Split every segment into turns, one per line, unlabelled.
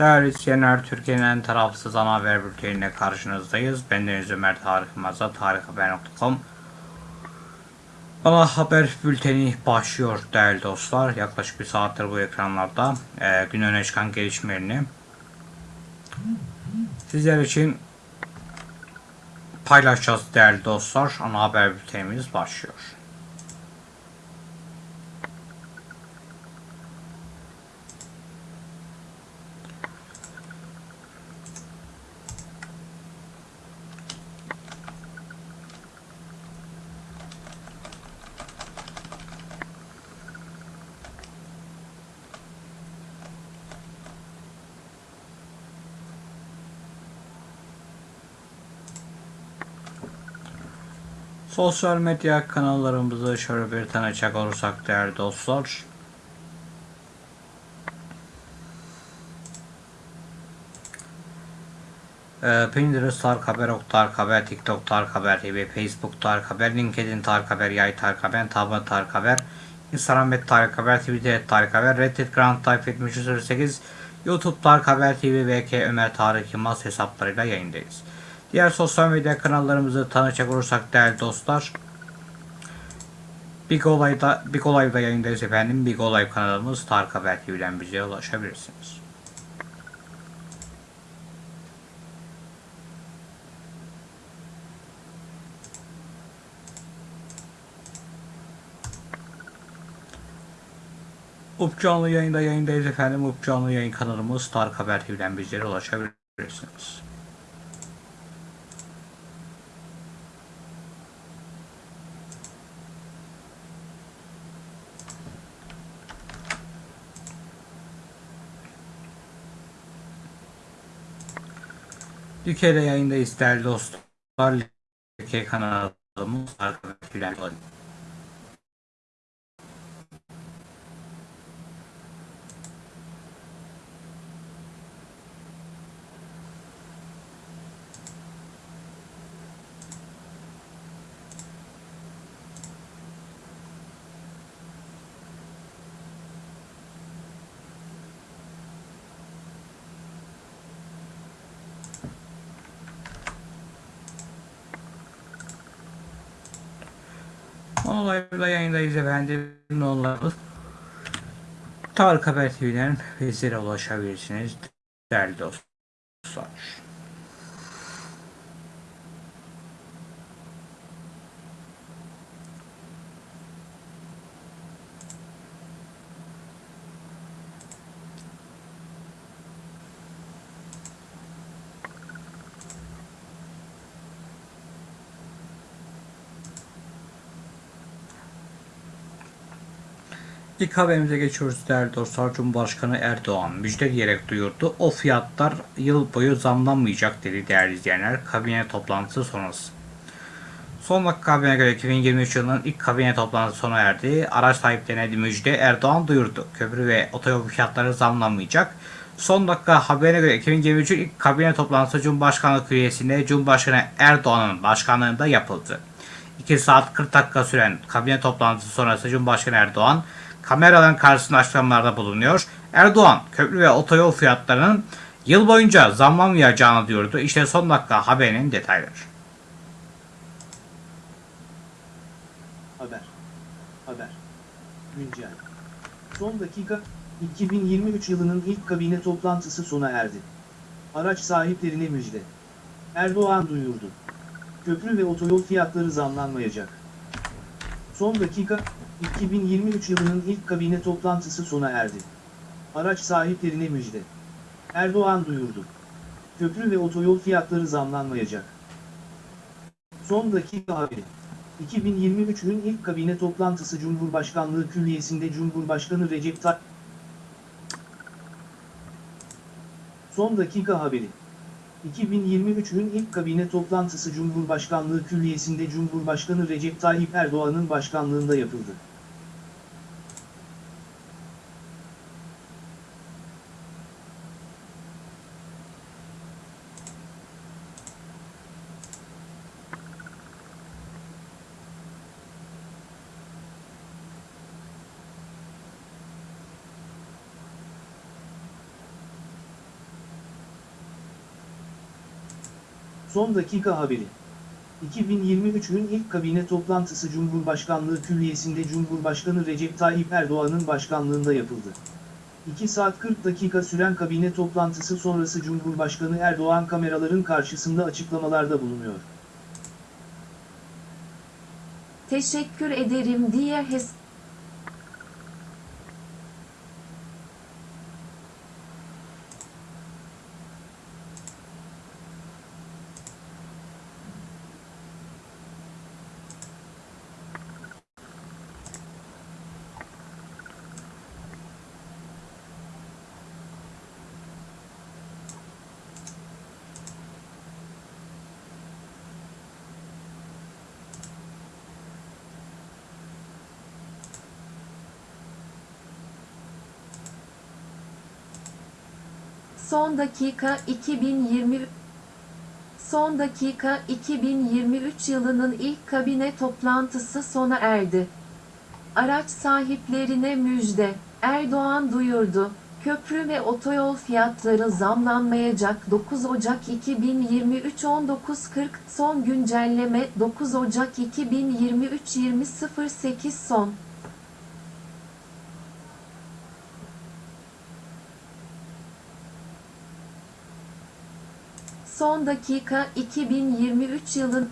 Değerli izleyenler, Türkiye'nin en tarafsız ana haber bülteniyle karşınızdayız. Ben Deniz Ömer Tarık Maza, tarikhaber.com Ana haber bülteni başlıyor değerli dostlar. Yaklaşık bir saattir bu ekranlarda e, gün öne çıkan gelişmelerini sizler için paylaşacağız değerli dostlar. Ana haber bültenimiz başlıyor. Sosyal medya kanallarımızı şöyle bir tanıcak olursak değerli dostlar. Ee, Pinterest Tarık Haber, Ok Tarık Haber, TikTok Tarık Haber TV, Facebook Tarık Haber, LinkedIn Tarık Haber, Yay Tarık Haber, Tablet Tarık Haber, Instagram et Tarık Haber, Twitter et Haber, Reddit Grand Type 7308, YouTube Tarık Haber TV, VK Ömer Tarık Yılmaz hesaplarıyla yayındayız. Diğer sosyal medya kanallarımızı tanıcak olursak değerli dostlar. Big Olay'da, Big Olay'da yayındayız efendim. Big Olay kanalımız Tarık Haber TV'den bize ulaşabilirsiniz. Up canlı yayında yayındayız efendim. Up canlı yayın kanalımız Tarık Haber TV'den bizlere ulaşabilirsiniz. Türkiye'de yayındayız değerli dostlar. Türkiye kanalımız Tarık Olayla yayındayız efendim. Nollarımız. Tarık Haber TV'den bizlere ulaşabilirsiniz. Değerli dostlar. İlk haberimize geçiyoruz değerli dostlar. Cumhurbaşkanı Erdoğan müjde diyerek duyurdu. O fiyatlar yıl boyu zamlanmayacak dedi değerli izleyenler. Kabine toplantısı sonrası. Son dakika haberine göre 2023 yılının ilk kabine toplantısı sona erdi. Araç sahiplerine müjde Erdoğan duyurdu. Köprü ve otoyol fiyatları zamlanmayacak. Son dakika haberine göre 2023 ilk kabine toplantısı Cumhurbaşkanlığı Külliyesi'nde Cumhurbaşkanı Erdoğan'ın başkanlığında yapıldı. 2 saat 40 dakika süren kabine toplantısı sonrası Cumhurbaşkanı Erdoğan kameraların karşısında bulunuyor. Erdoğan köprü ve otoyol fiyatlarının yıl boyunca zamlanmayacağını diyordu. İşte son dakika haberinin detayları.
Haber. Haber. Güncel. Son dakika, 2023 yılının ilk kabine toplantısı sona erdi. Araç sahiplerine müjde. Erdoğan duyurdu. Köprü ve otoyol fiyatları zamlanmayacak. Son dakika, 2023 yılının ilk kabine toplantısı sona erdi. Araç sahiplerine müjde. Erdoğan duyurdu. Köprü ve otoyol fiyatları zamlanmayacak. Son dakika haberi. 2023'ün ilk kabine toplantısı Cumhurbaşkanlığı Külliyesi'nde Cumhurbaşkanı Recep Tayyip Son dakika haberi. 2023'ün ilk kabine toplantısı Cumhurbaşkanlığı Külliyesi'nde Cumhurbaşkanı Recep Tayyip Erdoğan'ın başkanlığında yapıldı. Son dakika haberi. 2023'ün ilk kabine toplantısı Cumhurbaşkanlığı Külliyesi'nde Cumhurbaşkanı Recep Tayyip Erdoğan'ın başkanlığında yapıldı. 2 saat 40 dakika süren kabine toplantısı sonrası Cumhurbaşkanı Erdoğan kameraların karşısında açıklamalarda bulunuyor.
Teşekkür ederim diye hes Son dakika 2020 Son dakika 2023 yılının ilk kabine toplantısı sona erdi. Araç sahiplerine müjde. Erdoğan duyurdu. Köprü ve otoyol fiyatları zamlanmayacak 9 Ocak 2023 19.40 son güncelleme 9 Ocak 2023 20.08 son Son dakika 2023 yılın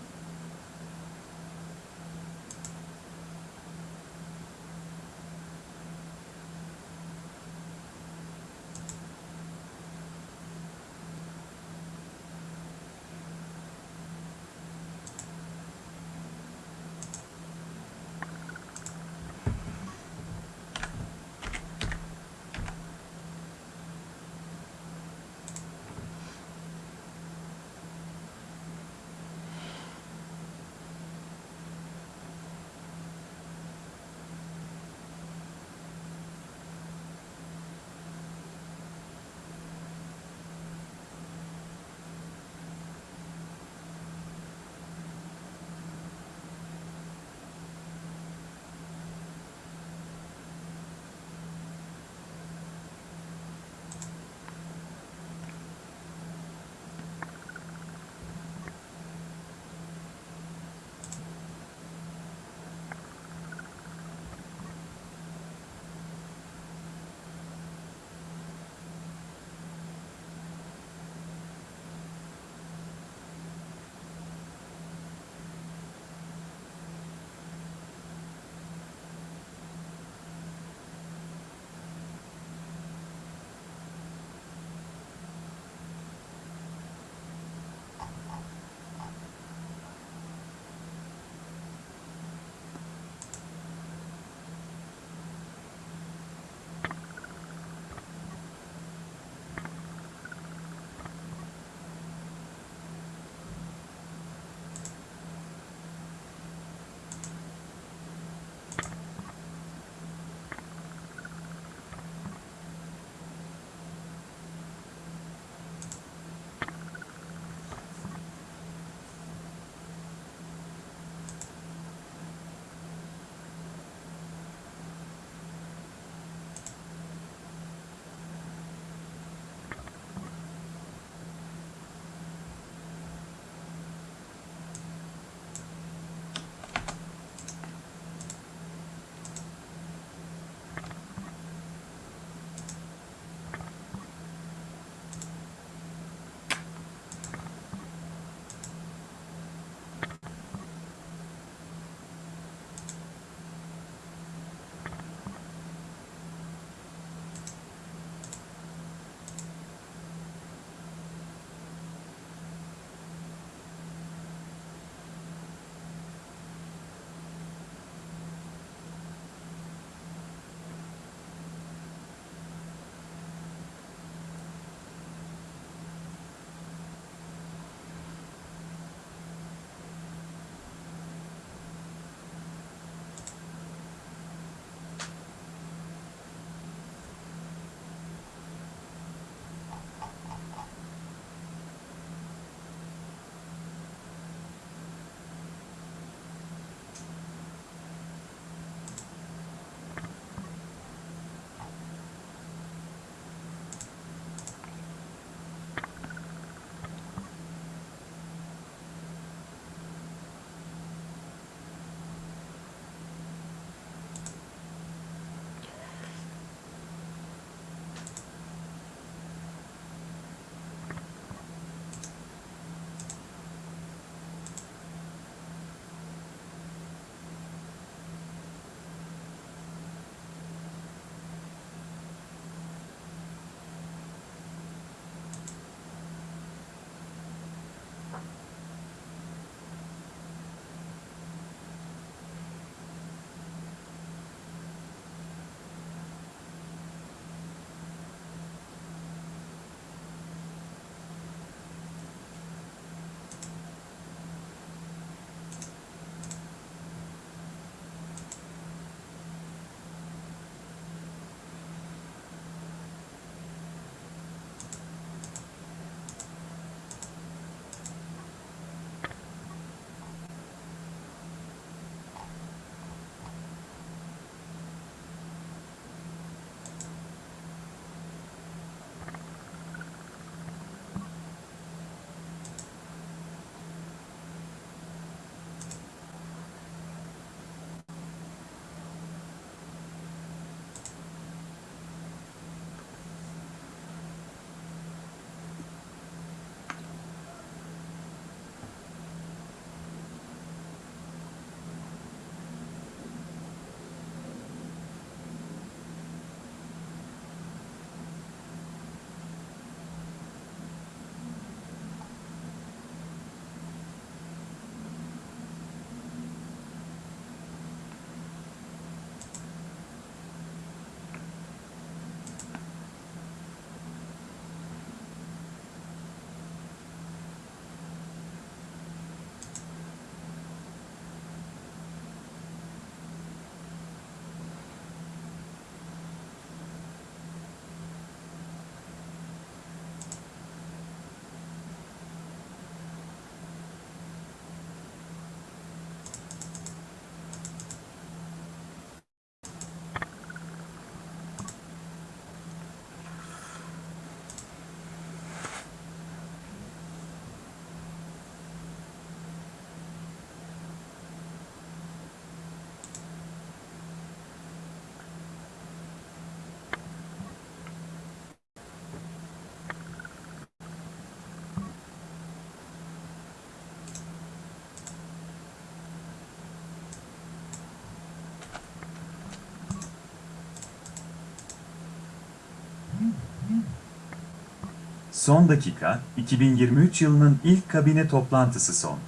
Son dakika, 2023 yılının ilk kabine toplantısı son.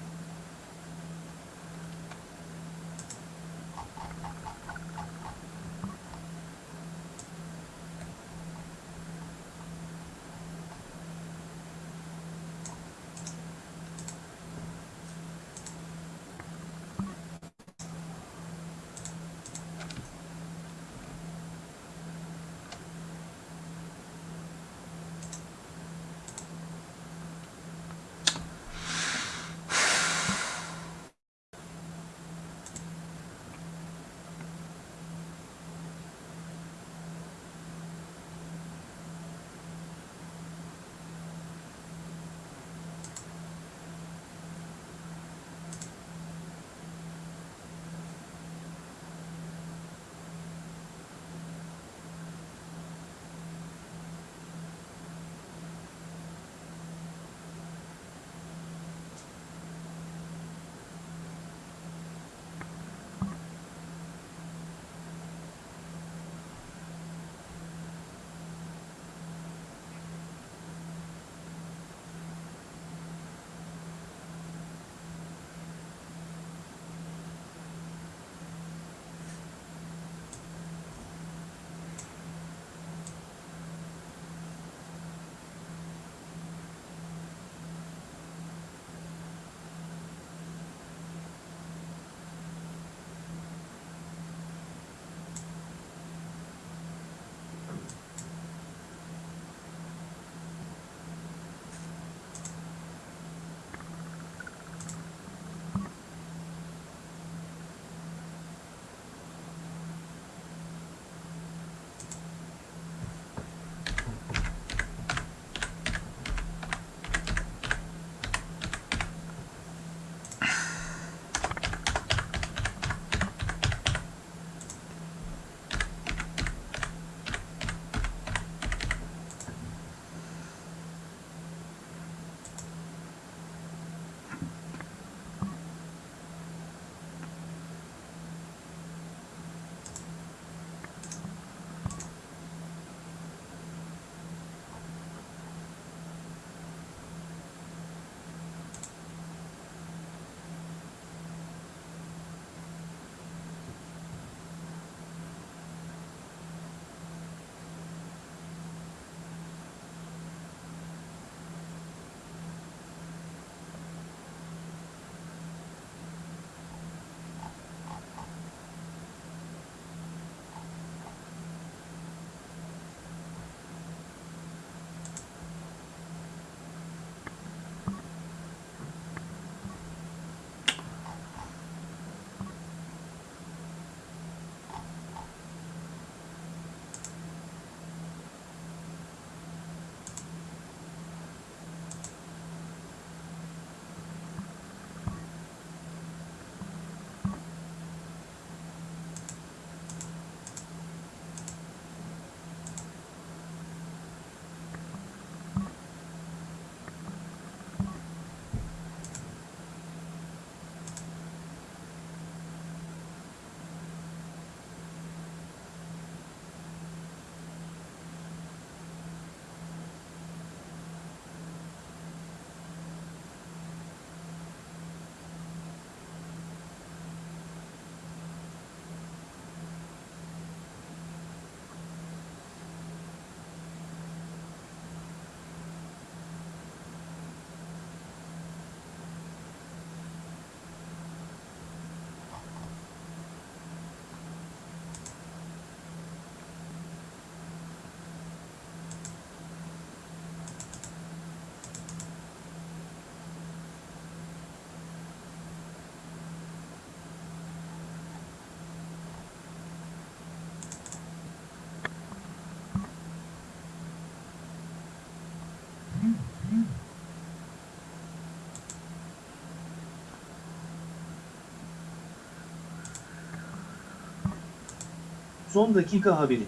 Son dakika haberi.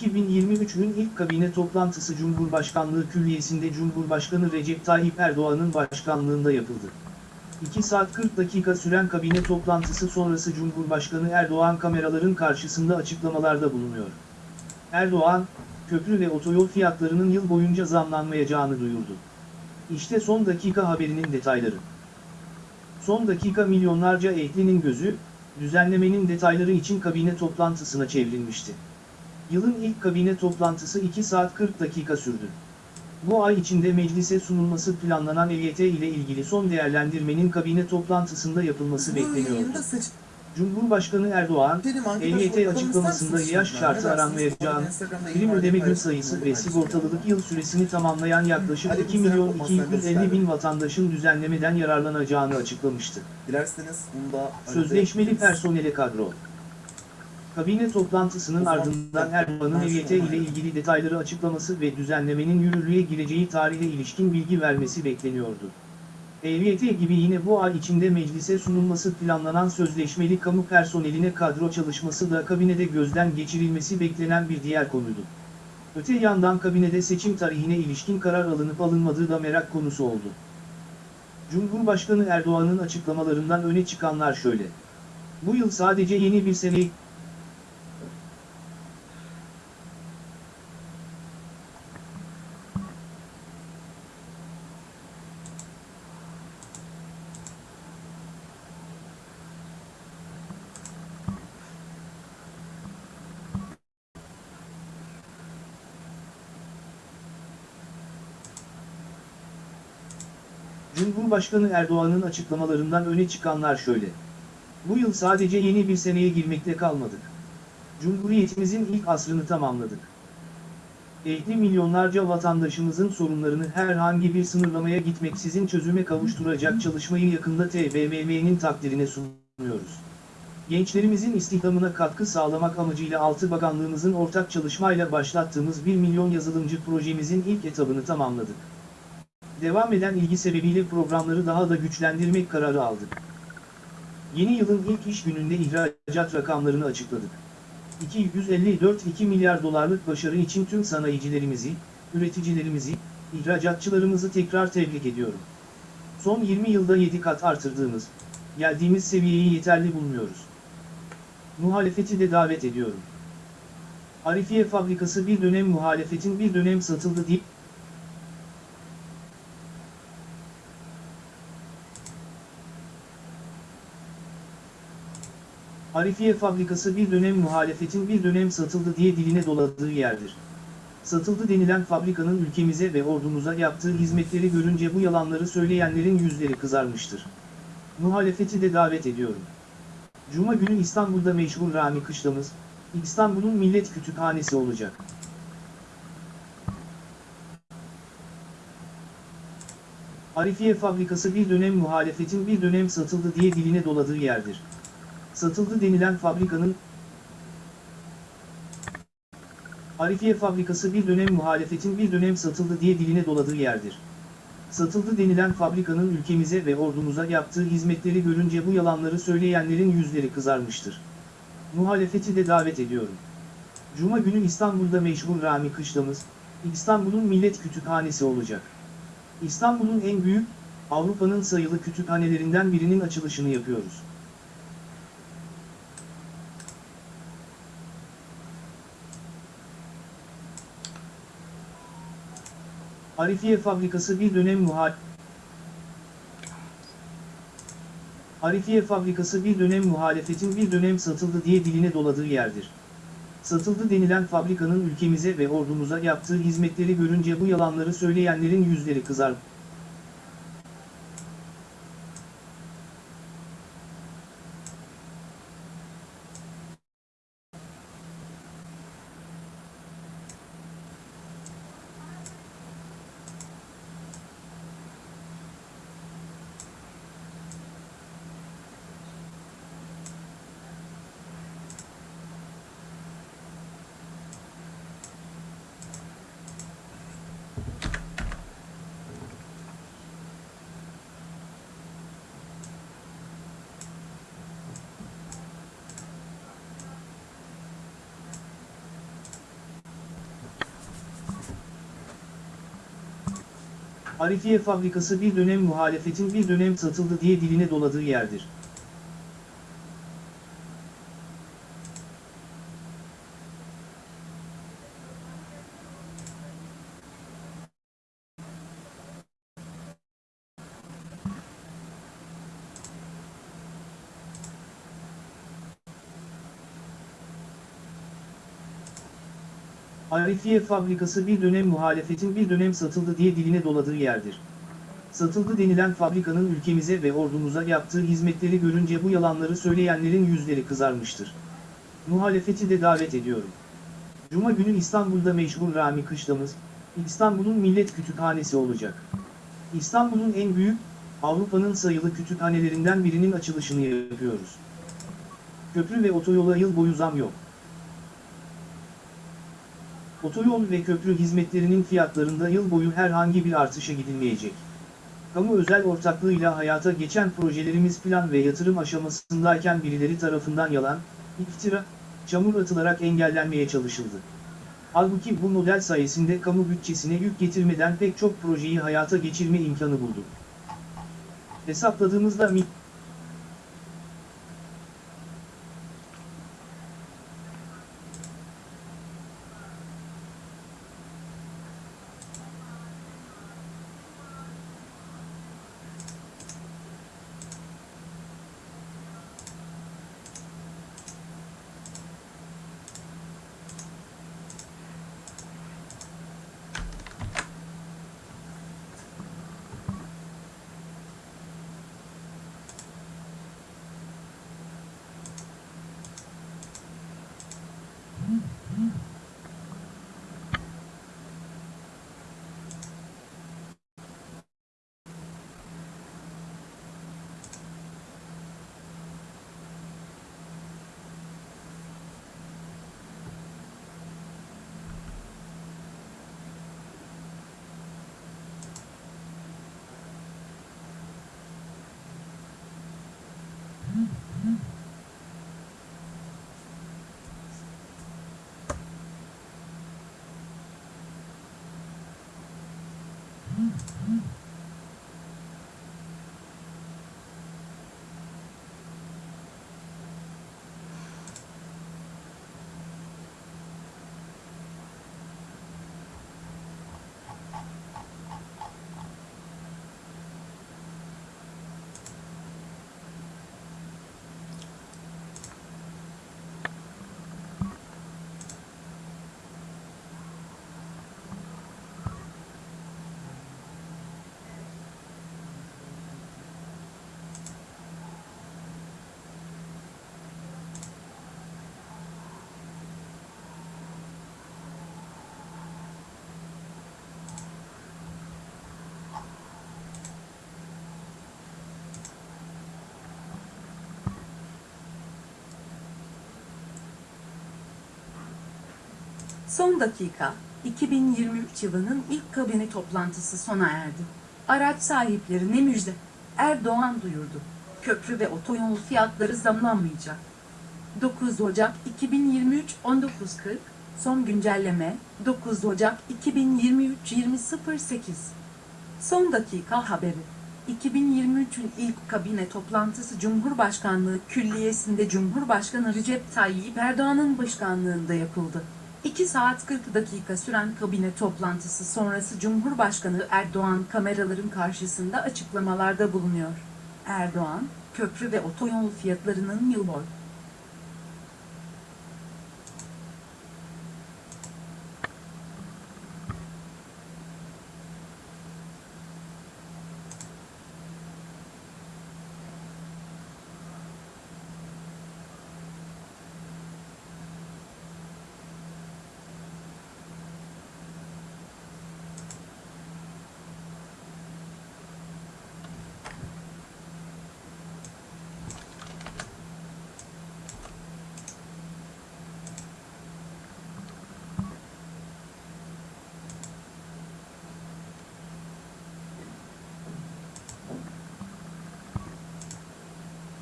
2023'ün ilk kabine toplantısı Cumhurbaşkanlığı Külliyesi'nde Cumhurbaşkanı Recep Tayyip Erdoğan'ın başkanlığında yapıldı. 2 saat 40 dakika süren kabine toplantısı sonrası Cumhurbaşkanı Erdoğan kameraların karşısında açıklamalarda bulunuyor. Erdoğan, köprü ve otoyol fiyatlarının yıl boyunca zamlanmayacağını duyurdu. İşte son dakika haberinin detayları. Son dakika milyonlarca ehlinin gözü, düzenlemenin detayları için kabine toplantısına çevrilmişti. Yılın ilk kabine toplantısı 2 saat 40 dakika sürdü. Bu ay içinde meclise sunulması planlanan EYT ile ilgili son değerlendirmenin kabine toplantısında yapılması bekleniyordu. Cumhurbaşkanı Erdoğan, EYT açıklamasında yaş şartı aranmayacağını, prim ödeme gün sayısı ve sigortalılık yıl süresini tamamlayan yaklaşık 2 milyon 250 bin vatandaşın düzenlemeden yararlanacağını açıklamıştı. Sözleşmeli personele kadro. Kabine toplantısının ardından Erdoğan'ın EYT ile ilgili detayları açıklaması ve düzenlemenin yürürlüğe gireceği tarihe ilişkin bilgi vermesi bekleniyordu. EYT gibi yine bu ay içinde meclise sunulması planlanan sözleşmeli kamu personeline kadro çalışması da kabinede gözden geçirilmesi beklenen bir diğer konuydu. Öte yandan kabinede seçim tarihine ilişkin karar alınıp alınmadığı da merak konusu oldu. Cumhurbaşkanı Erdoğan'ın açıklamalarından öne çıkanlar şöyle. Bu yıl sadece yeni bir seneyi Cumhurbaşkanı Erdoğan'ın açıklamalarından öne çıkanlar şöyle. Bu yıl sadece yeni bir seneye girmekte kalmadık. Cumhuriyetimizin ilk asrını tamamladık. Ehli milyonlarca vatandaşımızın sorunlarını herhangi bir sınırlamaya gitmeksizin çözüme kavuşturacak çalışmayı yakında TBMM'nin takdirine sunuyoruz. Gençlerimizin istihdamına katkı sağlamak amacıyla Altı Bakanlığımızın ortak çalışmayla başlattığımız 1 milyon yazılımcı projemizin ilk etabını tamamladık. Devam eden ilgi sebebiyle programları daha da güçlendirmek kararı aldık. Yeni yılın ilk iş gününde ihracat rakamlarını açıkladık. 254-2 milyar dolarlık başarı için tüm sanayicilerimizi, üreticilerimizi, ihracatçılarımızı tekrar tebrik ediyorum. Son 20 yılda 7 kat artırdığımız, geldiğimiz seviyeyi yeterli bulmuyoruz. Muhalefeti de davet ediyorum. Arifiye fabrikası bir dönem muhalefetin bir dönem satıldı deyip Arifiye fabrikası bir dönem muhalefetin bir dönem satıldı diye diline doladığı yerdir. Satıldı denilen fabrikanın ülkemize ve ordumuza yaptığı hizmetleri görünce bu yalanları söyleyenlerin yüzleri kızarmıştır. Muhalefeti de davet ediyorum. Cuma günü İstanbul'da meşhur Rami Kışlamız, İstanbul'un millet kütüphanesi olacak. Arifiye fabrikası bir dönem muhalefetin bir dönem satıldı diye diline doladığı yerdir satıldı denilen fabrikanın Arifiye fabrikası bir dönem muhalefetin bir dönem satıldı diye diline doladığı yerdir. Satıldı denilen fabrikanın ülkemize ve ordumuza yaptığı hizmetleri görünce bu yalanları söyleyenlerin yüzleri kızarmıştır. Muhalefeti de davet ediyorum. Cuma günü İstanbul'da meşhur Rami Kışlamız, İstanbul'un millet kütüphanesi olacak. İstanbul'un en büyük, Avrupa'nın sayılı kütüphanelerinden birinin açılışını yapıyoruz. Arifiye fabrikası bir dönem muhal Arifiye fabrikası bir dönem muhalefetin bir dönem satıldı diye diline doladığı yerdir. Satıldı denilen fabrikanın ülkemize ve ordumuza yaptığı hizmetleri görünce bu yalanları söyleyenlerin yüzleri kızar. Arifiye fabrikası bir dönem muhalefetin bir dönem satıldı diye diline doladığı yerdir. Arifiye fabrikası bir dönem muhalefetin bir dönem satıldı diye diline doladığı yerdir. Satıldı denilen fabrikanın ülkemize ve ordumuza yaptığı hizmetleri görünce bu yalanları söyleyenlerin yüzleri kızarmıştır. Muhalefeti de davet ediyorum. Cuma günü İstanbul'da meşhur Rami Kışlamız, İstanbul'un millet kütüphanesi olacak. İstanbul'un en büyük, Avrupa'nın sayılı kütüphanelerinden birinin açılışını yapıyoruz. Köprü ve otoyola yıl boyu zam yok. Otoyol ve köprü hizmetlerinin fiyatlarında yıl boyu herhangi bir artışa gidilmeyecek. Kamu özel ortaklığıyla hayata geçen projelerimiz plan ve yatırım aşamasındayken birileri tarafından yalan, iftira, çamur atılarak engellenmeye çalışıldı. Halbuki bu model sayesinde kamu bütçesine yük getirmeden pek çok projeyi hayata geçirme imkanı buldu. Hesapladığımızda Mm-hmm.
Son dakika, 2023 yılının ilk kabine toplantısı sona erdi. Araç sahiplerine müjde. Erdoğan duyurdu. Köprü ve otoyol fiyatları zamlanmayacak. 9 Ocak 2023 19.40 Son güncelleme 9 Ocak 2023 20.08 Son dakika haberi 2023'ün ilk kabine toplantısı Cumhurbaşkanlığı Külliyesi'nde Cumhurbaşkanı Recep Tayyip Erdoğan'ın başkanlığında yapıldı. 2 saat 40 dakika süren kabine toplantısı sonrası Cumhurbaşkanı Erdoğan kameraların karşısında açıklamalarda bulunuyor. Erdoğan, köprü ve otoyol fiyatlarının yıl boyu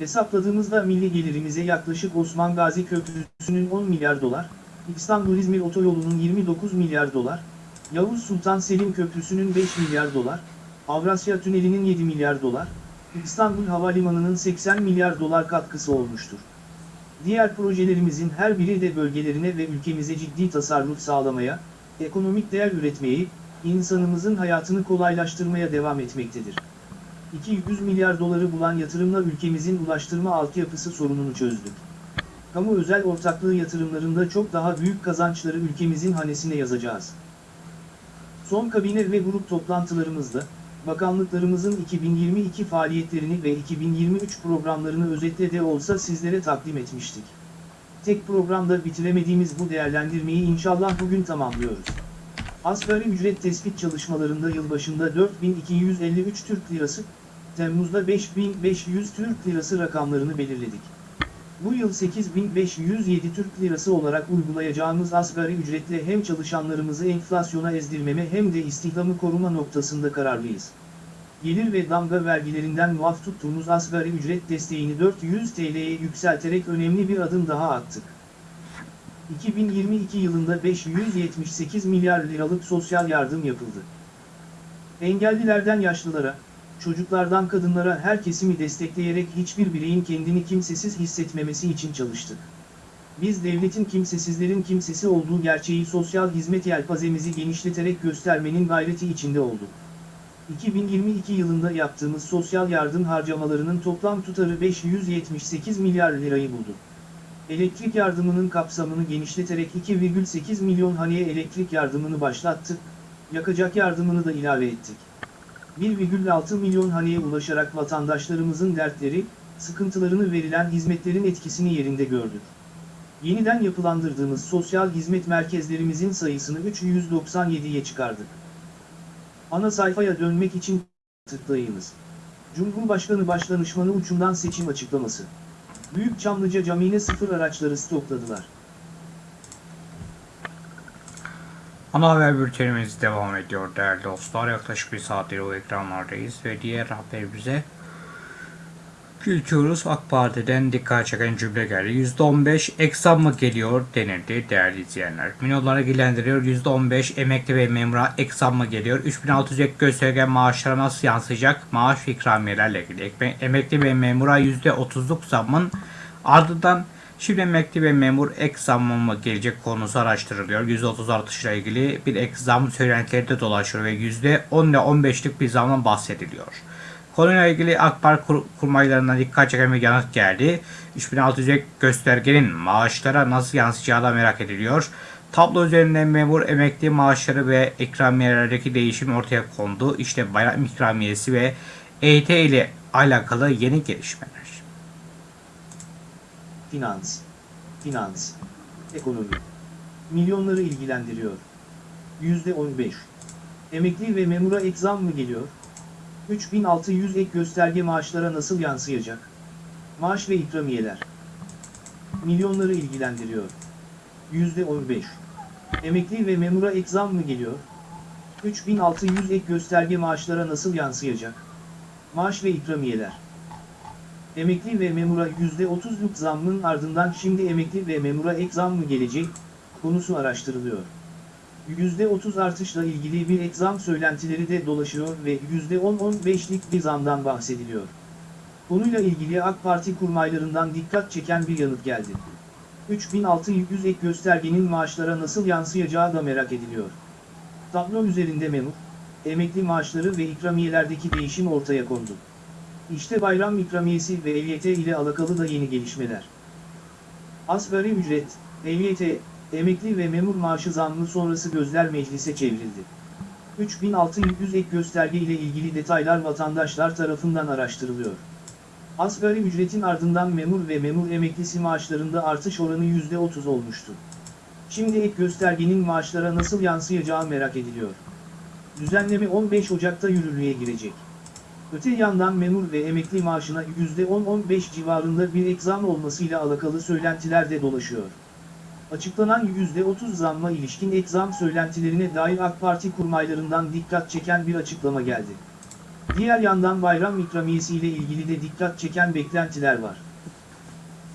Hesapladığımızda milli gelirimize yaklaşık Osman Gazi Köprüsü'nün 10 milyar dolar, İstanbul-İzmir Otoyolu'nun 29 milyar dolar, Yavuz Sultan Selim Köprüsü'nün 5 milyar dolar, Avrasya Tüneli'nin 7 milyar dolar, İstanbul Havalimanı'nın 80 milyar dolar katkısı olmuştur. Diğer projelerimizin her biri de bölgelerine ve ülkemize ciddi tasarruf sağlamaya, ekonomik değer üretmeyi, insanımızın hayatını kolaylaştırmaya devam etmektedir. 200 milyar doları bulan yatırımla ülkemizin ulaştırma altyapısı sorununu çözdük. kamu özel ortaklığı yatırımlarında çok daha büyük kazançları ülkemizin hanesine yazacağız. Son kabine ve grup toplantılarımızda, bakanlıklarımızın 2022 faaliyetlerini ve 2023 programlarını özetle de olsa sizlere takdim etmiştik. Tek programda bitiremediğimiz bu değerlendirmeyi inşallah bugün tamamlıyoruz. Asgari ücret tespit çalışmalarında yılbaşında 4253 Türk Lirası, Temmuz'da 5500 Türk Lirası rakamlarını belirledik. Bu yıl 8507 Türk Lirası olarak uygulayacağımız asgari ücretle hem çalışanlarımızı enflasyona ezdirmeme hem de istihdamı koruma noktasında kararlıyız. Gelir ve damga vergilerinden muaf tuttuğumuz asgari ücret desteğini 400 TL'ye yükselterek önemli bir adım daha attık. 2022 yılında 578 milyar liralık sosyal yardım yapıldı. Engellilerden yaşlılara, çocuklardan kadınlara her kesimi destekleyerek hiçbir bireyin kendini kimsesiz hissetmemesi için çalıştık. Biz devletin kimsesizlerin kimsesi olduğu gerçeği sosyal hizmet yelpazemizi genişleterek göstermenin gayreti içinde olduk. 2022 yılında yaptığımız sosyal yardım harcamalarının toplam tutarı 578 milyar lirayı buldu. Elektrik yardımının kapsamını genişleterek 2,8 milyon haneye elektrik yardımını başlattık, yakacak yardımını da ilave ettik. 1,6 milyon haneye ulaşarak vatandaşlarımızın dertleri, sıkıntılarını verilen hizmetlerin etkisini yerinde gördük. Yeniden yapılandırdığımız sosyal hizmet merkezlerimizin sayısını 397'ye çıkardık. Ana sayfaya dönmek için tıklayınız. Cumhurbaşkanı Başdanışmanı uçumdan seçim açıklaması. Büyük Çamlıca Camii'ne sıfır araçları stokladılar.
Ana haber bültenimiz devam ediyor değerli dostlar. Yaklaşık bir saattir o ekranlardayız ve diğer haberimize geçiyoruz. AK Parti'den dikkat çeken cümle geldi. %15 eksam mı geliyor denildi değerli izleyenler. Milyonları ilgilendiriyor. %15 emekli ve memura eksam mı geliyor? 3600 ek gösterge maaşlara nasıl yansıyacak? Maaş ve ikramiyelerle ilgili. Emekli ve memura %30'luk zammın ardından Şimdi emekli ve memur ek zammı mı gelecek konusu araştırılıyor. %30 artışla ilgili bir ek zam söylentileri dolaşıyor ve %10 ile 15'lik bir zamdan bahsediliyor. Konuyla ilgili AK Parti kur- kurmaylarından dikkat çeken bir yanıt geldi. 3600 ek göstergenin maaşlara nasıl yansıyacağı da merak ediliyor. Tablo üzerinde memur emekli maaşları ve ikramiyelerdeki değişim ortaya kondu. İşte bayram ikramiyesi ve EYT ile alakalı yeni gelişmeler.
Finans, finans, ekonomi. Milyonları ilgilendiriyor. %15. Emekli ve memura ek zam mı geliyor? 3600 ek gösterge maaşlara nasıl yansıyacak? Maaş ve ikramiyeler. Milyonları ilgilendiriyor. %15. Emekli ve memura ek zam mı geliyor? 3600 ek gösterge maaşlara nasıl yansıyacak? Maaş ve ikramiyeler. Emekli ve memura %30'luk zammın ardından şimdi emekli ve memura ek zam mı gelecek, konusu araştırılıyor. %30 artışla ilgili bir ek zam söylentileri de dolaşıyor ve %10-15'lik bir zamdan bahsediliyor. Konuyla ilgili AK Parti kurmaylarından dikkat çeken bir yanıt geldi. 3600 ek göstergenin maaşlara nasıl yansıyacağı da merak ediliyor. Tablo üzerinde memur, emekli maaşları ve ikramiyelerdeki değişim ortaya kondu. İşte bayram ikramiyesi ve EYT ile alakalı da yeni gelişmeler. Asgari ücret, EYT, emekli ve memur maaşı zammı sonrası gözler meclise çevrildi. 3600 ek gösterge ile ilgili detaylar vatandaşlar tarafından araştırılıyor. Asgari ücretin ardından memur ve memur emeklisi maaşlarında artış oranı %30 olmuştu. Şimdi ek göstergenin maaşlara nasıl yansıyacağı merak ediliyor. Düzenleme 15 Ocak'ta yürürlüğe girecek. Öte yandan memur ve emekli maaşına %10-15 civarında bir ek zam olmasıyla alakalı söylentiler de dolaşıyor. Açıklanan %30 zamma ilişkin ek zam söylentilerine dair AK Parti kurmaylarından dikkat çeken bir açıklama geldi. Diğer yandan bayram ikramiyesi ile ilgili de dikkat çeken beklentiler var.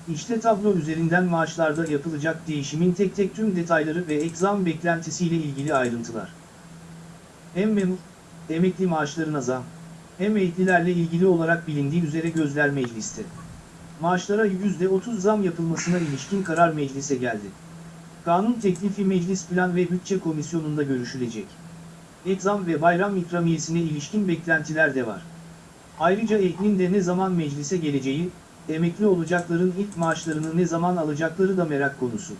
İşte tablo üzerinden maaşlarda yapılacak değişimin tek tek tüm detayları ve ek zam beklentisiyle ilgili ayrıntılar. Hem memur, emekli maaşlarına zam, hem emeklilerle ilgili olarak bilindiği üzere gözler mecliste. Maaşlara %30 zam yapılmasına ilişkin karar meclise geldi. Kanun teklifi Meclis Plan ve Bütçe Komisyonu'nda görüşülecek. Ek zam ve bayram ikramiyesine ilişkin beklentiler de var. Ayrıca eknin de ne zaman meclise geleceği, emekli olacakların ilk maaşlarını ne zaman alacakları da merak konusu.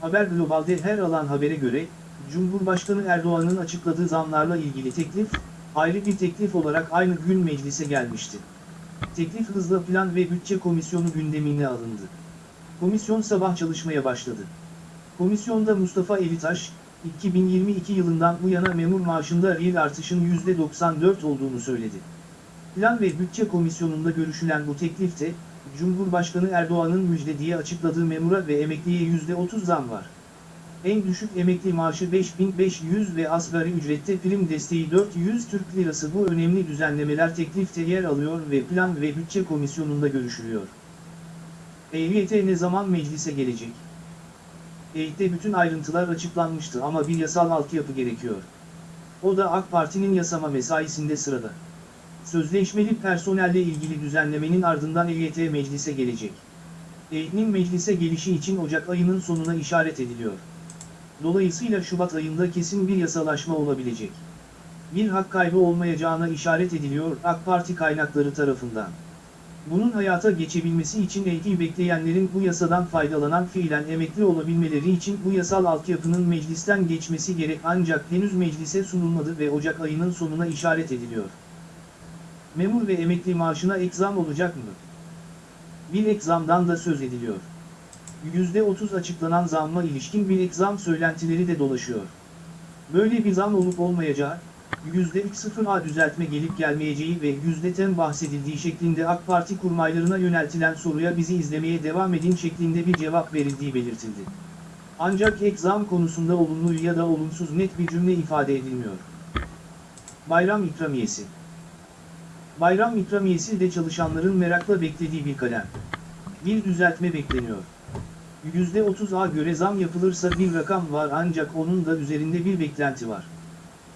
Haber Global'de her alan habere göre, Cumhurbaşkanı Erdoğan'ın açıkladığı zamlarla ilgili teklif, ayrı bir teklif olarak aynı gün meclise gelmişti. Teklif hızla Plan ve Bütçe Komisyonu gündemine alındı. Komisyon sabah çalışmaya başladı. Komisyonda Mustafa Elitaş, 2022 yılından bu yana memur maaşında reel artışın %94 olduğunu söyledi. Plan ve Bütçe Komisyonu'nda görüşülen bu teklifte, Cumhurbaşkanı Erdoğan'ın müjdediği açıkladığı memura ve emekliye %30 zam var. En düşük emekli maaşı 5500 ve asgari ücrette prim desteği 400 Türk Lirası bu önemli düzenlemeler teklifte yer alıyor ve Plan ve Bütçe Komisyonu'nda görüşülüyor. EYT ne zaman meclise gelecek? EYT'de bütün ayrıntılar açıklanmıştı ama bir yasal altyapı gerekiyor. O da AK Parti'nin yasama mesaisinde sırada. Sözleşmeli personelle ilgili düzenlemenin ardından EYT meclise gelecek. EYT'nin meclise gelişi için Ocak ayının sonuna işaret ediliyor. Dolayısıyla Şubat ayında kesin bir yasalaşma olabilecek. Bir hak kaybı olmayacağına işaret ediliyor AK Parti kaynakları tarafından. Bunun hayata geçebilmesi için EYT'i bekleyenlerin bu yasadan faydalanan fiilen emekli olabilmeleri için bu yasal altyapının meclisten geçmesi gerek ancak henüz meclise sunulmadı ve Ocak ayının sonuna işaret ediliyor. Memur ve emekli maaşına ek zam olacak mı? Bir ek zamdan da söz ediliyor. %30 açıklanan zamma ilişkin bir ek zam söylentileri de dolaşıyor. Böyle bir zam olup olmayacağı, %30'a düzeltme gelip gelmeyeceği ve %10 bahsedildiği şeklinde AK Parti kurmaylarına yöneltilen soruya bizi izlemeye devam edin şeklinde bir cevap verildiği belirtildi. Ancak ek konusunda olumlu ya da olumsuz net bir cümle ifade edilmiyor. Bayram ikramiyesi Bayram ikramiyesi de çalışanların merakla beklediği bir kalem. Bir düzeltme bekleniyor. %30'a göre zam yapılırsa bir rakam var ancak onun da üzerinde bir beklenti var.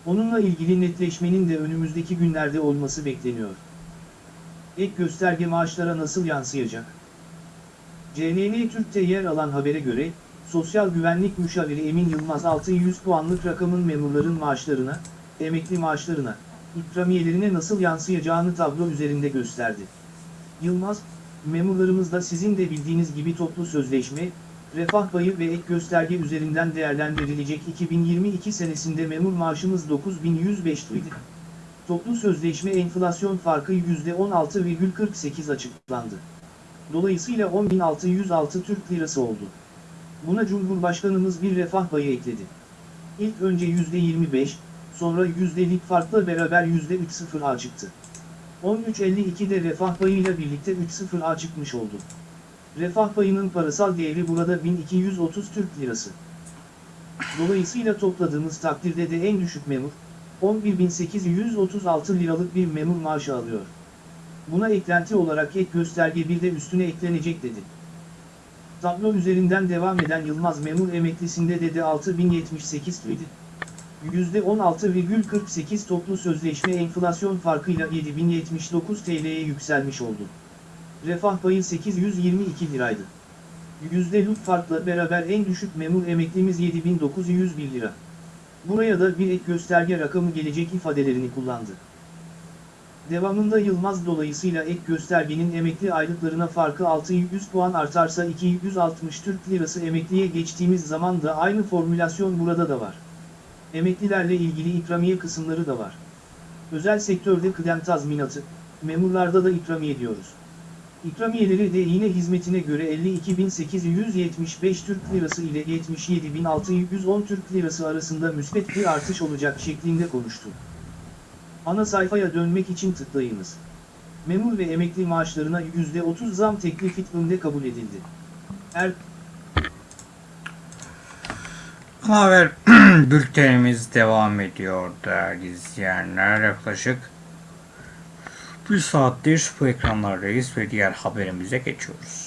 Onunla ilgili netleşmenin de önümüzdeki günlerde olması bekleniyor. Ek gösterge maaşlara nasıl yansıyacak? CNN Türk'te yer alan habere göre, Sosyal Güvenlik Müşaviri Emin Yılmaz 600 puanlık rakamın memurların maaşlarına, emekli maaşlarına, ikramiyelerine nasıl yansıyacağını tablo üzerinde gösterdi. Yılmaz, memurlarımızda sizin de bildiğiniz gibi toplu sözleşme, refah payı ve ek gösterge üzerinden değerlendirilecek 2022 senesinde memur maaşımız 9105 idi. Toplu sözleşme enflasyon farkı %16,48 açıklandı. Dolayısıyla 10.606 Türk Lirası oldu. Buna Cumhurbaşkanımız bir refah payı ekledi. İlk önce %25, sonra yüzdelik farkla beraber %3.0'a çıktı. 13.52'de refah payıyla birlikte 3.0'a çıkmış oldu. Refah payının parasal değeri burada 1230 Türk Lirası. Dolayısıyla topladığımız takdirde de en düşük memur, 11.836 liralık bir memur maaşı alıyor. Buna eklenti olarak ek gösterge bir de üstüne eklenecek dedi. Tablo üzerinden devam eden Yılmaz memur emeklisinde de de 6078 idi. %16,48 toplu sözleşme enflasyon farkıyla 7079 TL'ye yükselmiş oldu. Refah payı 822 liraydı. Yüzdelik farkla beraber en düşük memur emeklimiz 7901 lira. Buraya da bir ek gösterge rakamı gelecek ifadelerini kullandı. Devamında Yılmaz dolayısıyla ek göstergenin emekli aylıklarına farkı 600 puan artarsa 260 Türk Lirası emekliye geçtiğimiz zaman da aynı formülasyon burada da var. Emeklilerle ilgili ikramiye kısımları da var. Özel sektörde kıdem tazminatı, memurlarda da ikramiye diyoruz. İkramiyeleri de yine hizmetine göre 52.875 Türk Lirası ile 77.610 Türk Lirası arasında müsbet bir artış olacak şeklinde konuştu. Ana sayfaya dönmek için tıklayınız. Memur ve emekli maaşlarına %30 zam teklifi önde kabul edildi. Er
Ana haber bültenimiz devam ediyor değerli izleyenler. Yaklaşık bir saattir bu ekranlardayız ve diğer haberimize geçiyoruz.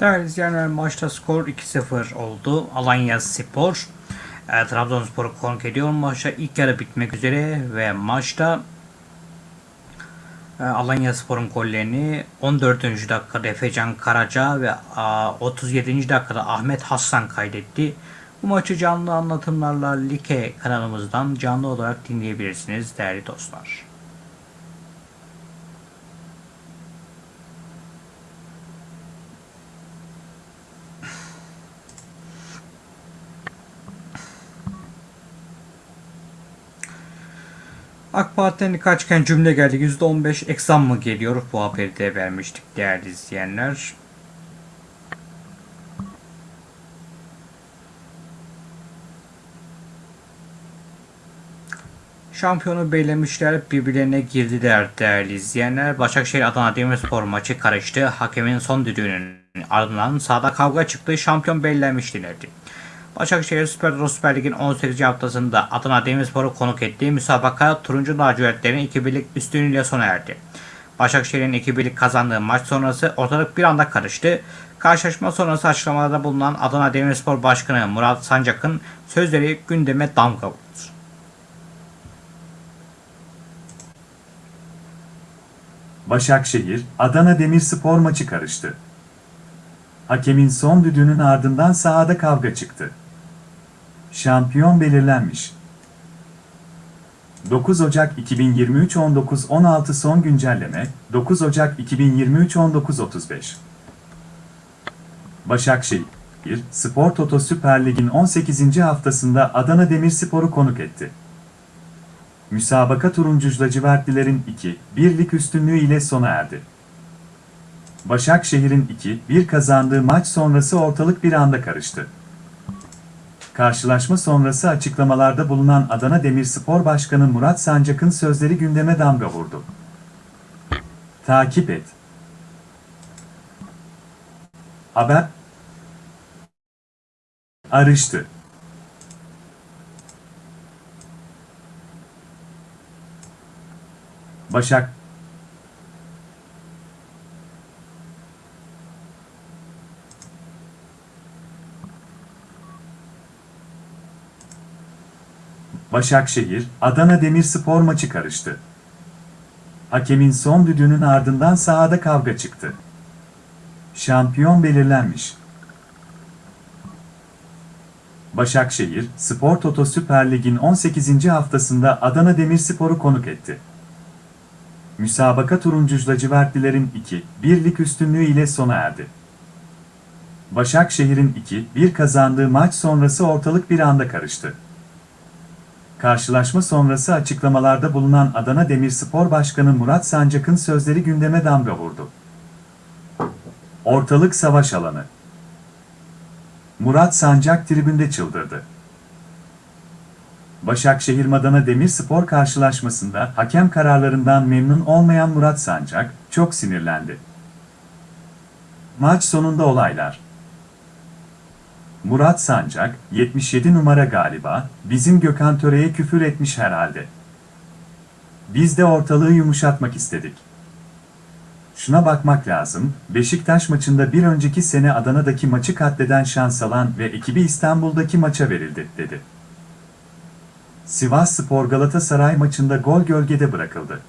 Değerli izleyenler maçta skor 2-0 oldu. Alanya Spor e, Trabzonspor'u konuk ediyor. Maçta ilk yarı bitmek üzere ve maçta e, Alanya Spor'un gollerini 14. dakikada Efecan Karaca ve a, 37. dakikada Ahmet Hassan kaydetti. Bu maçı canlı anlatımlarla Like kanalımızdan canlı olarak dinleyebilirsiniz değerli dostlar. AK Parti'den kaçken cümle geldi. %15 eksam mı geliyor? Bu haberi de vermiştik değerli izleyenler. Şampiyonu belirlemişler, birbirlerine girdiler değerli izleyenler. Başakşehir Adana Demirspor maçı karıştı. Hakemin son düdüğünün ardından sahada kavga çıktı. Şampiyon belirlenmiş denildi. Başakşehir Süper Lig Süper Lig'in 18. haftasında Adana Demirspor'u konuk ettiği müsabaka turuncu lacivertlerin 2-1'lik üstünlüğüyle sona erdi. Başakşehir'in 2-1'lik kazandığı maç sonrası ortalık bir anda karıştı. Karşılaşma sonrası açıklamalarda bulunan Adana Demirspor Başkanı Murat Sancak'ın sözleri gündeme damga vurdu.
Başakşehir, Adana Demirspor maçı karıştı. Hakemin son düdüğünün ardından sahada kavga çıktı. Şampiyon belirlenmiş. 9 Ocak 2023 19.16 son güncelleme 9 Ocak 2023 19.35 Başakşehir, Spor Toto Süper Lig'in 18. haftasında Adana Demirspor'u konuk etti. Müsabaka turuncu lacivertlilerin 2-1'lik üstünlüğü ile sona erdi. Başakşehir'in 2-1 kazandığı maç sonrası ortalık bir anda karıştı. Karşılaşma sonrası açıklamalarda bulunan Adana Demirspor Başkanı Murat Sancak'ın sözleri gündeme damga vurdu. Takip et. Haber Arıştı. Başak Başakşehir, Adana Demirspor maçı karıştı. Hakemin son düdüğünün ardından sahada kavga çıktı. Şampiyon belirlenmiş. Başakşehir, Spor Toto Süper Lig'in 18. haftasında Adana Demirspor'u konuk etti. Müsabaka turuncu lacivertlilerin 2-1'lik üstünlüğü ile sona erdi. Başakşehir'in 2-1 kazandığı maç sonrası ortalık bir anda karıştı. Karşılaşma sonrası açıklamalarda bulunan Adana Demirspor Başkanı Murat Sancak'ın sözleri gündeme damga vurdu. Ortalık savaş alanı. Murat Sancak tribünde çıldırdı. Başakşehir Adana Demirspor karşılaşmasında hakem kararlarından memnun olmayan Murat Sancak çok sinirlendi. Maç sonunda olaylar. Murat Sancak, 77 numara galiba, bizim Gökhan Töre'ye küfür etmiş herhalde. Biz de ortalığı yumuşatmak istedik. Şuna bakmak lazım, Beşiktaş maçında bir önceki sene Adana'daki maçı katleden şans alan ve ekibi İstanbul'daki maça verildi, dedi. Sivas Spor Galatasaray maçında gol gölgede bırakıldı.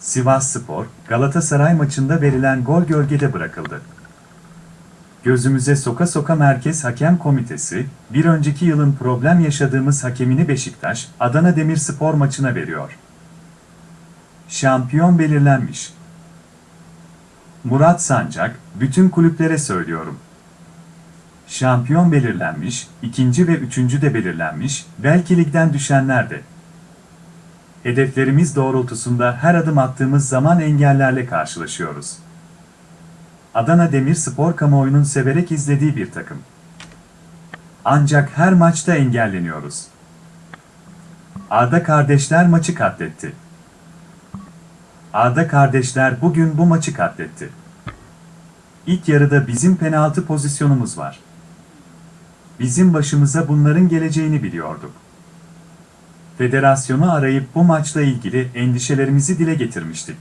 Sivas Spor, Galatasaray maçında verilen gol gölgede bırakıldı. Gözümüze soka soka Merkez Hakem Komitesi, bir önceki yılın problem yaşadığımız hakemini Beşiktaş, Adana Demirspor maçına veriyor. Şampiyon belirlenmiş. Murat Sancak, bütün kulüplere söylüyorum. Şampiyon belirlenmiş, ikinci ve üçüncü de belirlenmiş, belki ligden düşenler de. Hedeflerimiz doğrultusunda her adım attığımız zaman engellerle karşılaşıyoruz. Adana Demirspor kamuoyunun severek izlediği bir takım. Ancak her maçta engelleniyoruz. Arda kardeşler maçı katletti. Arda kardeşler bugün bu maçı katletti. İlk yarıda bizim penaltı pozisyonumuz var. Bizim başımıza bunların geleceğini biliyorduk. Federasyonu arayıp bu maçla ilgili endişelerimizi dile getirmiştik.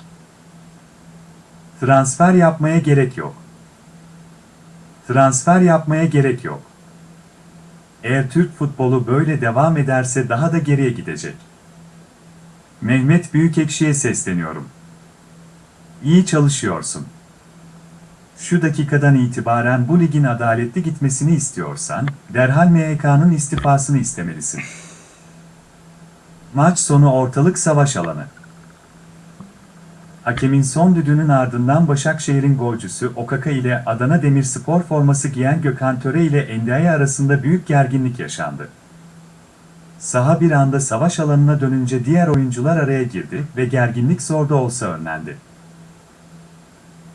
Transfer yapmaya gerek yok. Transfer yapmaya gerek yok. Eğer Türk futbolu böyle devam ederse daha da geriye gidecek. Mehmet Büyükekşi'ye sesleniyorum. İyi çalışıyorsun. Şu dakikadan itibaren bu ligin adaletli gitmesini istiyorsan, derhal MHK'nın istifasını istemelisin. Maç sonu ortalık savaş alanı. Hakemin son düdüğünün ardından Başakşehir'in golcüsü Okaka ile Adana Demirspor forması giyen Gökhan Töre ile Endiaye arasında büyük gerginlik yaşandı. Saha bir anda savaş alanına dönünce diğer oyuncular araya girdi ve gerginlik zor da olsa önlendi.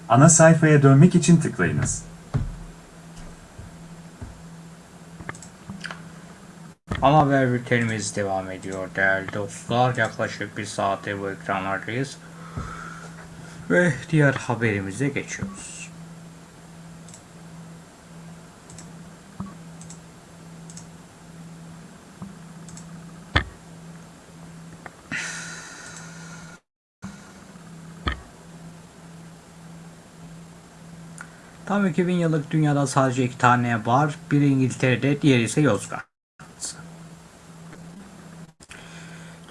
Ana sayfaya dönmek için tıklayınız.
Ana haber bültenimiz devam ediyor değerli dostlar. Yaklaşık bir saate bu ekranlardayız. Ve diğer haberimize geçiyoruz. Tam 2000 yıllık dünyada sadece iki tane var. Biri İngiltere'de, diğeri ise Yozgat.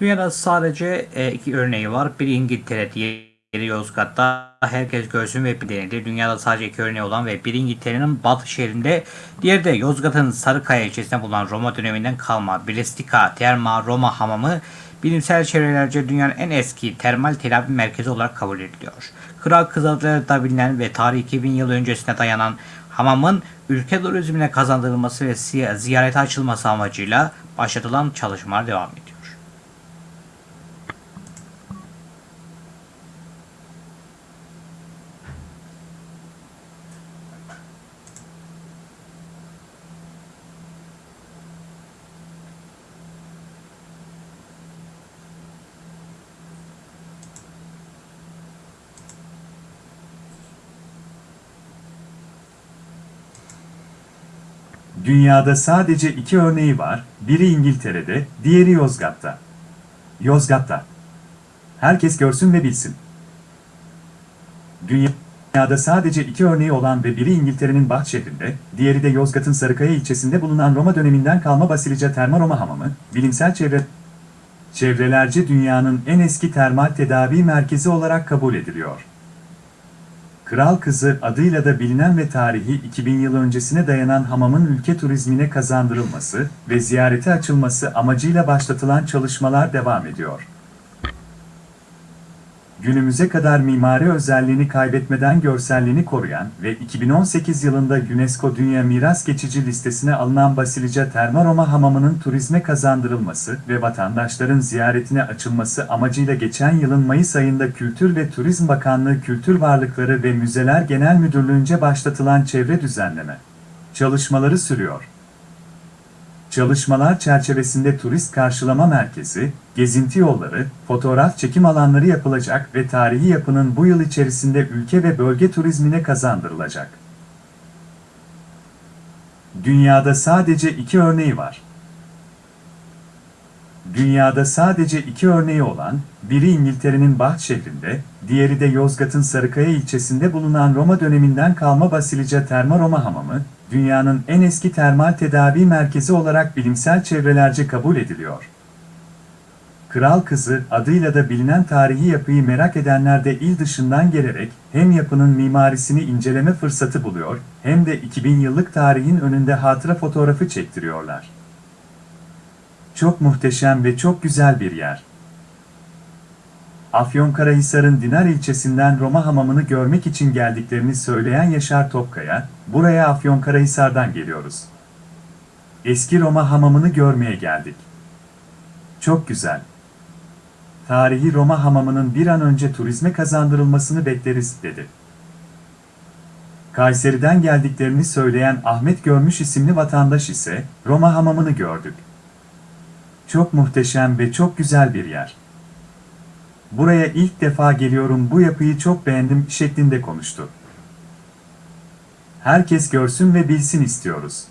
Dünyada sadece e, iki örneği var. Biri İngiltere, diğeri Yozgat'ta. Herkes görsün ve bilinir. Dünyada sadece iki örneği olan ve biri İngiltere'nin batı şehrinde, diğeri de Yozgat'ın Sarıkaya ilçesinde bulunan Roma döneminden kalma Brestika Terma Roma Hamamı bilimsel çevrelerce dünyanın en eski termal telafi merkezi olarak kabul ediliyor. Kral Kız adıyla da bilinen ve tarih 2000 yıl öncesine dayanan hamamın ülke turizmine kazandırılması ve ziy- ziyarete açılması amacıyla başlatılan çalışmalar devam ediyor.
Dünyada sadece iki örneği var, biri İngiltere'de, diğeri Yozgat'ta. Yozgat'ta. Herkes görsün ve bilsin. Dünyada sadece iki örneği olan ve biri İngiltere'nin Bath diğeri de Yozgat'ın Sarıkaya ilçesinde bulunan Roma döneminden kalma Basilica Terma Roma Hamamı, bilimsel çevre çevrelerce dünyanın en eski termal tedavi merkezi olarak kabul ediliyor. Kral Kızı adıyla da bilinen ve tarihi 2000 yıl öncesine dayanan hamamın ülke turizmine kazandırılması ve ziyarete açılması amacıyla başlatılan çalışmalar devam ediyor. Günümüze kadar mimari özelliğini kaybetmeden görselliğini koruyan ve 2018 yılında UNESCO Dünya Miras Geçici listesine alınan Basilica Terma Roma Hamamı'nın turizme kazandırılması ve vatandaşların ziyaretine açılması amacıyla geçen yılın Mayıs ayında Kültür ve Turizm Bakanlığı Kültür Varlıkları ve Müzeler Genel Müdürlüğü'nce başlatılan çevre düzenleme çalışmaları sürüyor. Çalışmalar çerçevesinde turist karşılama merkezi, gezinti yolları, fotoğraf çekim alanları yapılacak ve tarihi yapının bu yıl içerisinde ülke ve bölge turizmine kazandırılacak. Dünyada sadece iki örneği var. Dünyada sadece iki örneği olan, biri İngiltere'nin Bath şehrinde, diğeri de Yozgat'ın Sarıkaya ilçesinde bulunan Roma döneminden kalma Basilica Terma Roma Hamamı, dünyanın en eski termal tedavi merkezi olarak bilimsel çevrelerce kabul ediliyor. Kral Kızı adıyla da bilinen tarihi yapıyı merak edenler de il dışından gelerek hem yapının mimarisini inceleme fırsatı buluyor hem de 2000 yıllık tarihin önünde hatıra fotoğrafı çektiriyorlar. Çok muhteşem ve çok güzel bir yer. Afyonkarahisar'ın Dinar ilçesinden Roma hamamını görmek için geldiklerini söyleyen Yaşar Topkaya, buraya Afyonkarahisar'dan geliyoruz. Eski Roma hamamını görmeye geldik. Çok güzel. Tarihi Roma hamamının bir an önce turizme kazandırılmasını bekleriz, dedi. Kayseri'den geldiklerini söyleyen Ahmet Görmüş isimli vatandaş ise, Roma hamamını gördük. Çok muhteşem ve çok güzel bir yer. Buraya ilk defa geliyorum bu yapıyı çok beğendim şeklinde konuştu. Herkes görsün ve bilsin istiyoruz.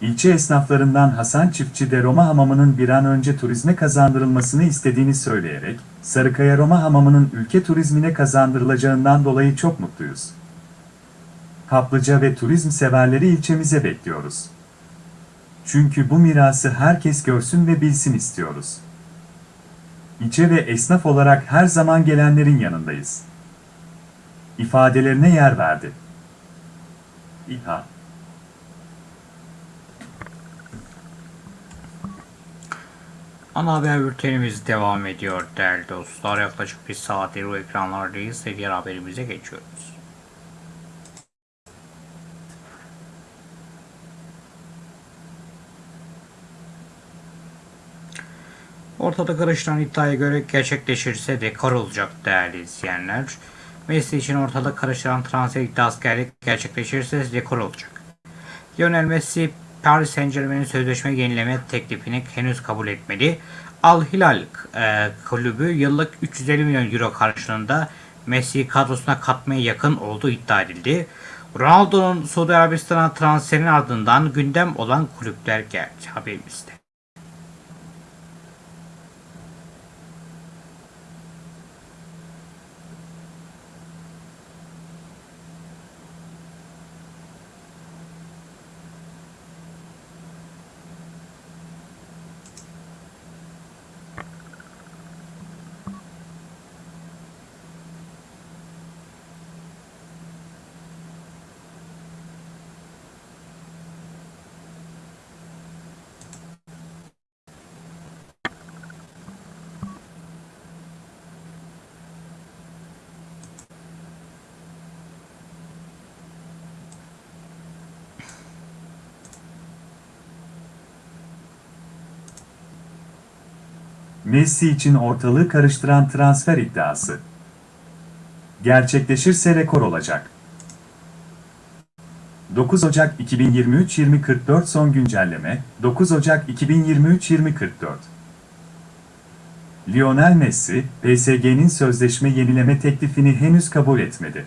İlçe esnaflarından Hasan Çiftçi de Roma Hamamı'nın bir an önce turizme kazandırılmasını istediğini söyleyerek, Sarıkaya Roma Hamamı'nın ülke turizmine kazandırılacağından dolayı çok mutluyuz. kaplıca ve turizm severleri ilçemize bekliyoruz. Çünkü bu mirası herkes görsün ve bilsin istiyoruz. İlçe ve esnaf olarak her zaman gelenlerin yanındayız. İfadelerine yer verdi. İHA
Ana haber bültenimiz devam ediyor değerli dostlar. Yaklaşık bir saattir bu ekranlardayız ve diğer haberimize geçiyoruz. Ortada karışılan iddiaya göre gerçekleşirse dekor olacak değerli izleyenler. Messi için ortada karışılan transfer iddiası ger- gerçekleşirse dekor olacak. Lionel Messi Paris Saint Germain'in sözleşme yenileme teklifini henüz kabul etmedi. Al Hilal e, kulübü yıllık 350 milyon euro karşılığında Messi'yi kadrosuna katmaya yakın olduğu iddia edildi. Ronaldo'nun Suudi Arabistan'a transferinin ardından gündem olan kulüpler geldi haberimizde.
Messi için ortalığı karıştıran transfer iddiası. Gerçekleşirse rekor olacak. 9 Ocak 2023-2044 son güncelleme 9 Ocak 2023-2044 Lionel Messi, PSG'nin sözleşme yenileme teklifini henüz kabul etmedi.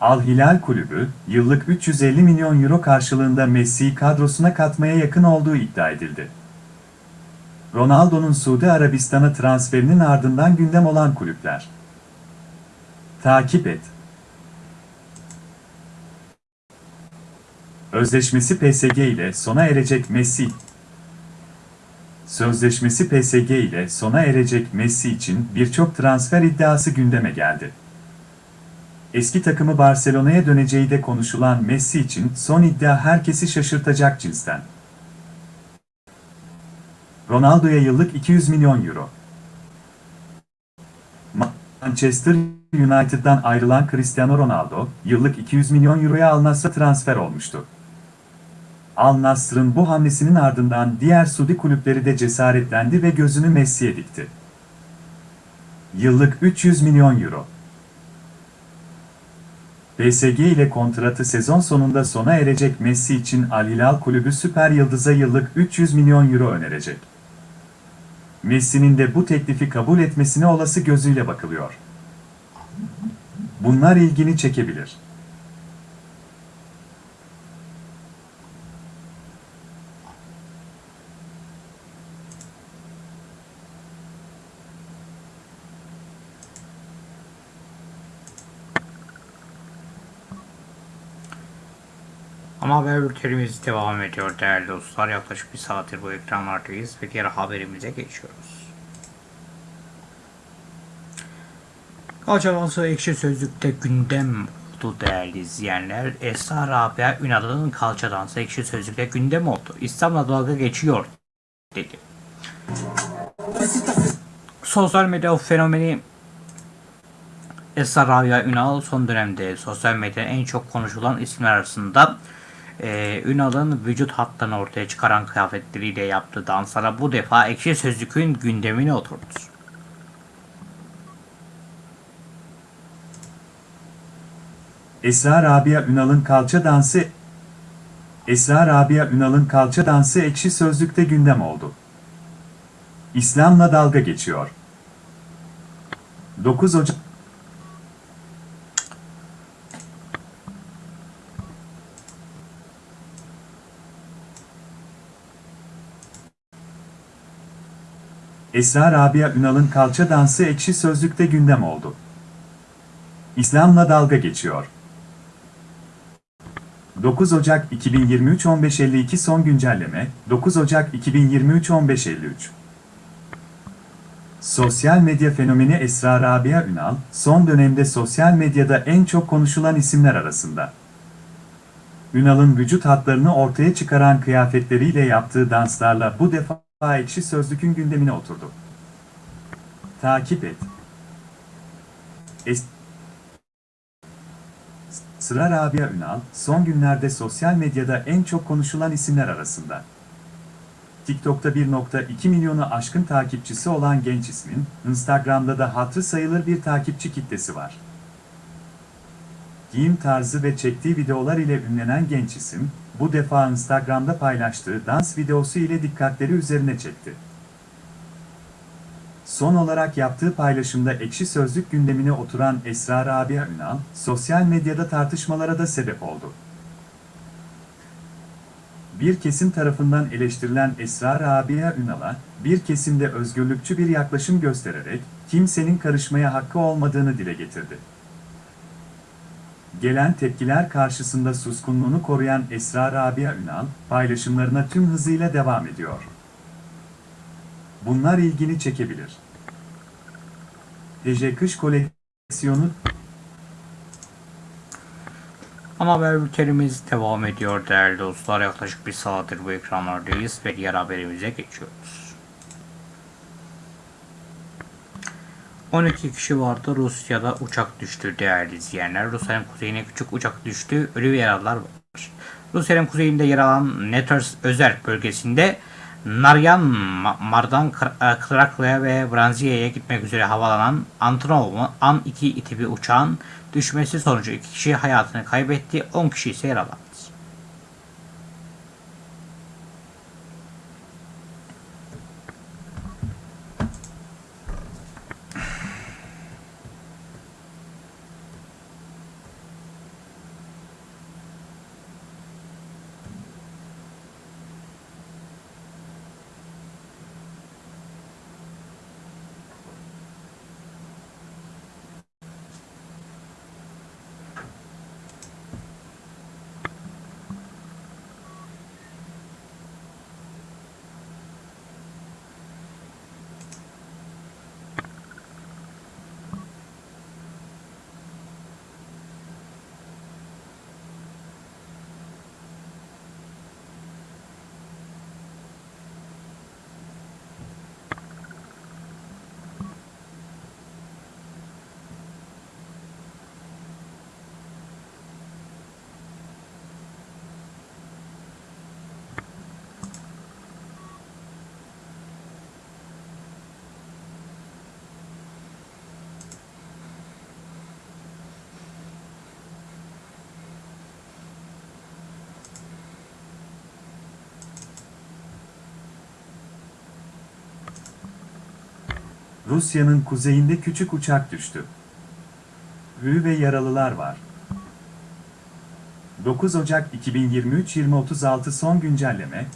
Al Hilal Kulübü, yıllık 350 milyon euro karşılığında Messi'yi kadrosuna katmaya yakın olduğu iddia edildi. Ronaldo'nun Suudi Arabistan'a transferinin ardından gündem olan kulüpler. Takip et. Özleşmesi PSG ile sona erecek Messi. Sözleşmesi PSG ile sona erecek Messi için birçok transfer iddiası gündeme geldi. Eski takımı Barcelona'ya döneceği de konuşulan Messi için son iddia herkesi şaşırtacak cinsten. Ronaldo'ya yıllık 200 milyon euro. Manchester United'dan ayrılan Cristiano Ronaldo, yıllık 200 milyon euroya Al transfer olmuştu. Al Nassr'ın bu hamlesinin ardından diğer Suudi kulüpleri de cesaretlendi ve gözünü Messi'ye dikti. Yıllık 300 milyon euro. PSG ile kontratı sezon sonunda sona erecek Messi için Al Hilal kulübü süper yıldıza yıllık 300 milyon euro önerecek. Messi'nin de bu teklifi kabul etmesine olası gözüyle bakılıyor. Bunlar ilgini çekebilir.
Ama haber bültenimiz devam ediyor değerli dostlar. Yaklaşık bir saattir bu ekranlardayız ve diğer haberimize geçiyoruz. Kalçalansı ekşi sözlükte gündem oldu değerli izleyenler. Esra Rabia Ünal'ın kalça dansı ekşi sözlükte gündem oldu. İslam'la dalga geçiyor dedi. Sosyal medya fenomeni Esra Rabia Ünal son dönemde sosyal medyada en çok konuşulan isimler arasında e, Ünal'ın vücut hatlarını ortaya çıkaran kıyafetleriyle yaptığı danslara bu defa ekşi sözlükün gündemine oturdu.
Esra Rabia Ünal'ın kalça dansı Esra Rabia Ünal'ın kalça dansı ekşi sözlükte gündem oldu. İslam'la dalga geçiyor. 9 Ocak Esra Rabia Ünal'ın kalça dansı ekşi sözlükte gündem oldu. İslam'la dalga geçiyor. 9 Ocak 2023 15.52 son güncelleme 9 Ocak 2023 15.53 Sosyal medya fenomeni Esra Rabia Ünal, son dönemde sosyal medyada en çok konuşulan isimler arasında. Ünal'ın vücut hatlarını ortaya çıkaran kıyafetleriyle yaptığı danslarla bu defa ekşi sözlükün gündemine oturdu. Takip et. Es Sıra Rabia Ünal, son günlerde sosyal medyada en çok konuşulan isimler arasında. TikTok'ta 1.2 milyonu aşkın takipçisi olan genç ismin, Instagram'da da hatırı sayılır bir takipçi kitlesi var. Giyim tarzı ve çektiği videolar ile ünlenen genç isim, bu defa Instagram'da paylaştığı dans videosu ile dikkatleri üzerine çekti. Son olarak yaptığı paylaşımda ekşi sözlük gündemine oturan Esra Rabia Ünal, sosyal medyada tartışmalara da sebep oldu. Bir kesim tarafından eleştirilen Esra Rabia Ünal'a, bir kesimde özgürlükçü bir yaklaşım göstererek, kimsenin karışmaya hakkı olmadığını dile getirdi. Gelen tepkiler karşısında suskunluğunu koruyan Esra Rabia Ünal, paylaşımlarına tüm hızıyla devam ediyor. Bunlar ilgini çekebilir. Ece Kış Koleksiyonu
Ana haber bültenimiz devam ediyor değerli dostlar. Yaklaşık bir saattir bu ekranlardayız ve diğer haberimize geçiyoruz. 12 kişi vardı. Rusya'da uçak düştü değerli izleyenler. Rusya'nın kuzeyine küçük uçak düştü. Ölü ve yaralılar var. Rusya'nın kuzeyinde yer alan Neters özel bölgesinde Naryan Mar'dan Krakya'ya ve Branzia'ya gitmek üzere havalanan Antonov An-2 tipi uçağın düşmesi sonucu 2 kişi hayatını kaybetti, 10 kişi ise yaralandı.
Rusya'nın kuzeyinde küçük uçak düştü. Ölü ve yaralılar var. 9 Ocak 2023 2036 son güncelleme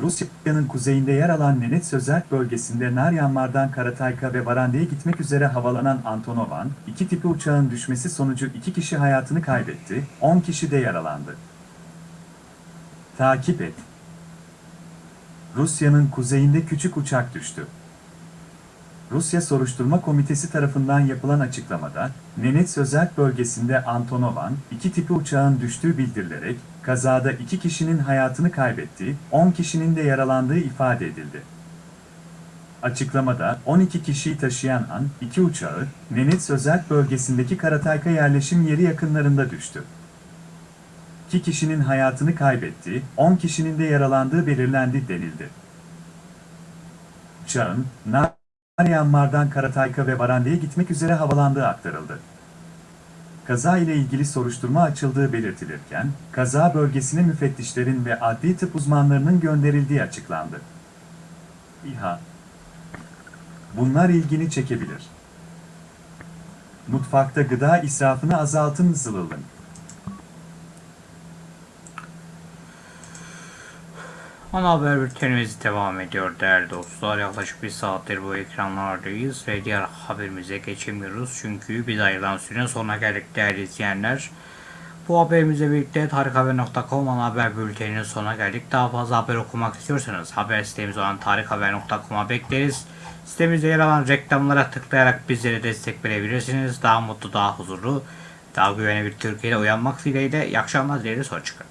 Rusya'nın kuzeyinde yer alan Nenets Sözerk bölgesinde Naryanmar'dan Karatayka ve Varande'ye gitmek üzere havalanan Antonovan, iki tipi uçağın düşmesi sonucu iki kişi hayatını kaybetti, 10 kişi de yaralandı. Takip et. Rusya'nın kuzeyinde küçük uçak düştü. Rusya Soruşturma Komitesi tarafından yapılan açıklamada, Nenets Özerk bölgesinde Antonovan, iki tipi uçağın düştüğü bildirilerek, kazada iki kişinin hayatını kaybettiği, 10 kişinin de yaralandığı ifade edildi. Açıklamada, 12 kişiyi taşıyan An, iki uçağı, Nenets Özerk bölgesindeki Karatayka yerleşim yeri yakınlarında düştü. 2 kişinin hayatını kaybettiği, 10 kişinin de yaralandığı belirlendi denildi. Uçağın, Naryanmar'dan Karatayka ve Varande'ye gitmek üzere havalandığı aktarıldı. Kaza ile ilgili soruşturma açıldığı belirtilirken, kaza bölgesine müfettişlerin ve adli tıp uzmanlarının gönderildiği açıklandı. İHA Bunlar ilgini çekebilir. Mutfakta gıda israfını azaltın zılılın.
Ana haber bültenimiz devam ediyor değerli dostlar. Yaklaşık bir saattir bu ekranlardayız ve diğer haberimize geçemiyoruz. Çünkü biz ayrılan sürenin sonuna geldik değerli izleyenler. Bu haberimizle birlikte tarikhaber.com ana haber bülteninin sonuna geldik. Daha fazla haber okumak istiyorsanız haber sitemiz olan tarikhaber.com'a bekleriz. Sitemizde yer alan reklamlara tıklayarak bizlere destek verebilirsiniz. Daha mutlu, daha huzurlu, daha güvenli bir Türkiye'de uyanmak dileğiyle. İyi akşamlar dileriz. Hoşçakalın.